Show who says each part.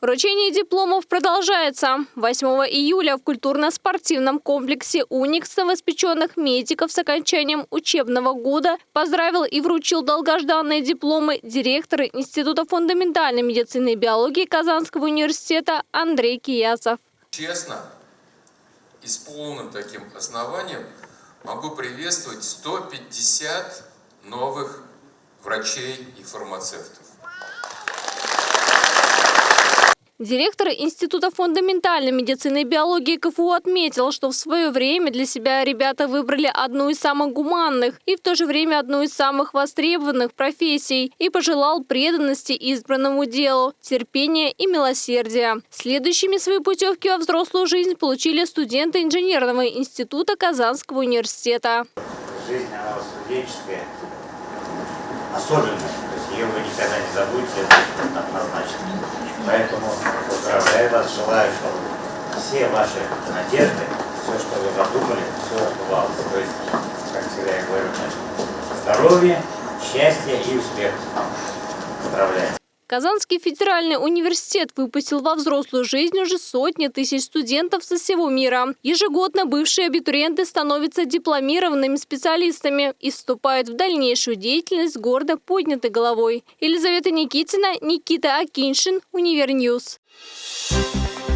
Speaker 1: Вручение дипломов продолжается. 8 июля в культурно-спортивном комплексе «Уникс» новоспеченных медиков с окончанием учебного года поздравил и вручил долгожданные дипломы директор Института фундаментальной медицины и биологии Казанского университета Андрей Киясов.
Speaker 2: Честно и с полным таким основанием могу приветствовать 150 новых врачей и фармацевтов.
Speaker 1: Директор Института фундаментальной медицины и биологии КФУ отметил, что в свое время для себя ребята выбрали одну из самых гуманных и в то же время одну из самых востребованных профессий и пожелал преданности избранному делу, терпения и милосердия. Следующими свои путевки во взрослую жизнь получили студенты инженерного института Казанского университета.
Speaker 3: Жизнь, она студенческая, особенная, то есть ее вы никогда не забудете, однозначно. Поэтому поздравляю вас, желаю, чтобы все ваши надежды, все, что вы задумали, все сбывалось. То есть, как всегда я говорю, здоровья, счастья и успеха. Поздравляю.
Speaker 1: Казанский федеральный университет выпустил во взрослую жизнь уже сотни тысяч студентов со всего мира. Ежегодно бывшие абитуриенты становятся дипломированными специалистами и вступают в дальнейшую деятельность гордо поднятой головой. Елизавета Никитина, Никита Акиншин, Univer News. Thank